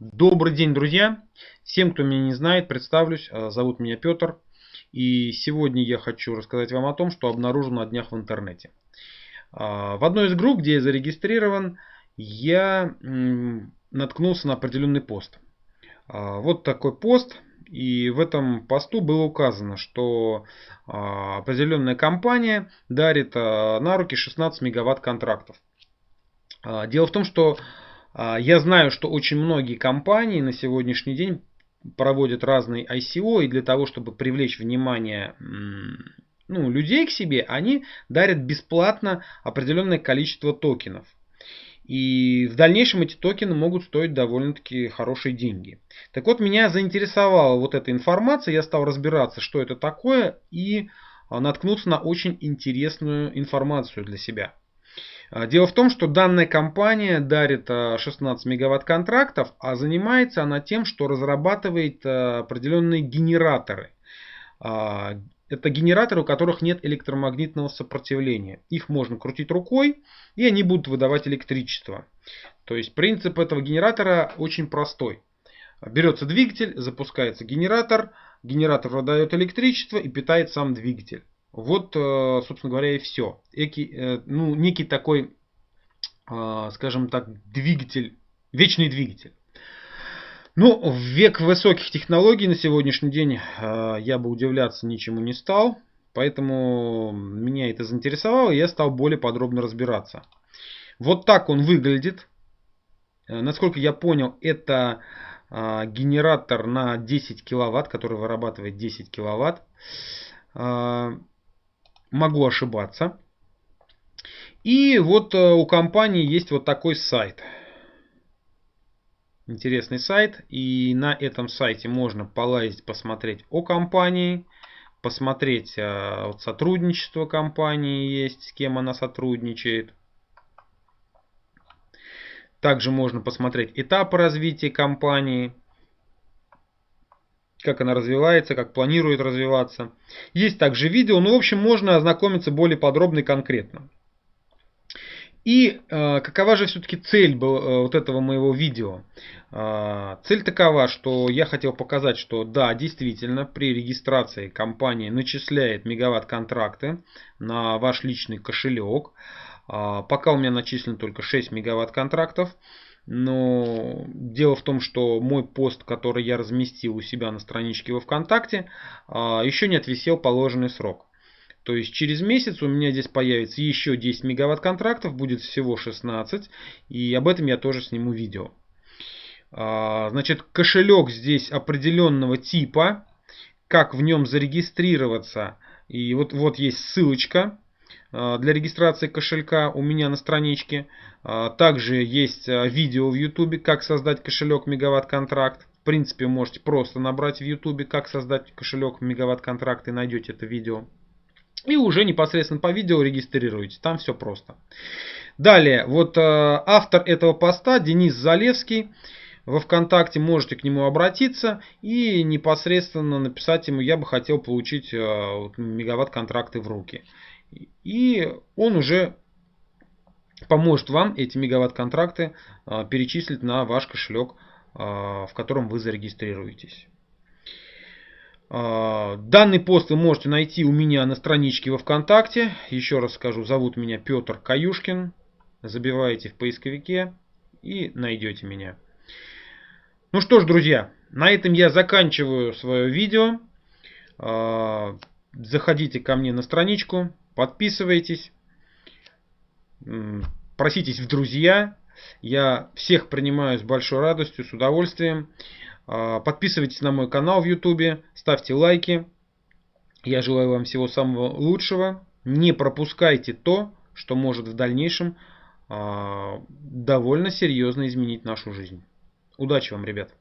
Добрый день, друзья! Всем, кто меня не знает, представлюсь. Э, зовут меня Петр. И сегодня я хочу рассказать вам о том, что обнаружил на днях в интернете. Э, в одной из групп, где я зарегистрирован, я наткнулся на определенный пост. Э, вот такой пост. И в этом посту было указано, что определенная компания дарит на руки 16 мегаватт контрактов. Дело в том, что я знаю, что очень многие компании на сегодняшний день проводят разные ICO, и для того, чтобы привлечь внимание ну, людей к себе, они дарят бесплатно определенное количество токенов. И в дальнейшем эти токены могут стоить довольно-таки хорошие деньги. Так вот, меня заинтересовала вот эта информация, я стал разбираться, что это такое, и а, наткнуться на очень интересную информацию для себя. А, дело в том, что данная компания дарит 16 а, мегаватт контрактов, а занимается она тем, что разрабатывает а, определенные генераторы. Это генераторы, у которых нет электромагнитного сопротивления. Их можно крутить рукой, и они будут выдавать электричество. То есть принцип этого генератора очень простой. Берется двигатель, запускается генератор, генератор выдает электричество и питает сам двигатель. Вот, э, собственно говоря, и все. Эки, э, ну, некий такой, э, скажем так, двигатель, вечный двигатель. Ну, в век высоких технологий на сегодняшний день я бы удивляться ничему не стал. Поэтому меня это заинтересовало, и я стал более подробно разбираться. Вот так он выглядит. Насколько я понял, это генератор на 10 киловатт, который вырабатывает 10 киловатт. Могу ошибаться. И вот э, у компании есть вот такой сайт. Интересный сайт. И на этом сайте можно полазить, посмотреть о компании. Посмотреть э, вот сотрудничество компании есть, с кем она сотрудничает. Также можно посмотреть этапы развития компании как она развивается, как планирует развиваться. Есть также видео, ну, в общем, можно ознакомиться более подробно и конкретно. И э, какова же все-таки цель был, э, вот этого моего видео? Э, цель такова, что я хотел показать, что да, действительно, при регистрации компания начисляет мегаватт-контракты на ваш личный кошелек. Э, пока у меня начислено только 6 мегаватт-контрактов. Но дело в том, что мой пост, который я разместил у себя на страничке во ВКонтакте, а, еще не отвисел положенный срок. То есть через месяц у меня здесь появится еще 10 мегаватт контрактов, будет всего 16. И об этом я тоже сниму видео. А, значит, кошелек здесь определенного типа. Как в нем зарегистрироваться. И вот, вот есть ссылочка для регистрации кошелька у меня на страничке. А, также есть а, видео в YouTube, как создать кошелек Мегаватт Контракт. В принципе, можете просто набрать в YouTube, как создать кошелек Мегаватт Контракт и найдете это видео. И уже непосредственно по видео регистрируете. Там все просто. Далее, вот автор этого поста Денис Залевский. Во ВКонтакте можете к нему обратиться и непосредственно написать ему, я бы хотел получить мегаватт контракты в руки. И он уже поможет вам эти мегаватт-контракты а, перечислить на ваш кошелек, а, в котором вы зарегистрируетесь. А, данный пост вы можете найти у меня на страничке во ВКонтакте. Еще раз скажу, зовут меня Петр Каюшкин. Забиваете в поисковике и найдете меня. Ну что ж, друзья, на этом я заканчиваю свое видео. Заходите ко мне на страничку, подписывайтесь, проситесь в друзья. Я всех принимаю с большой радостью, с удовольствием. А, подписывайтесь на мой канал в YouTube, ставьте лайки. Я желаю вам всего самого лучшего. Не пропускайте то, что может в дальнейшем а, довольно серьезно изменить нашу жизнь. Удачи вам, ребят!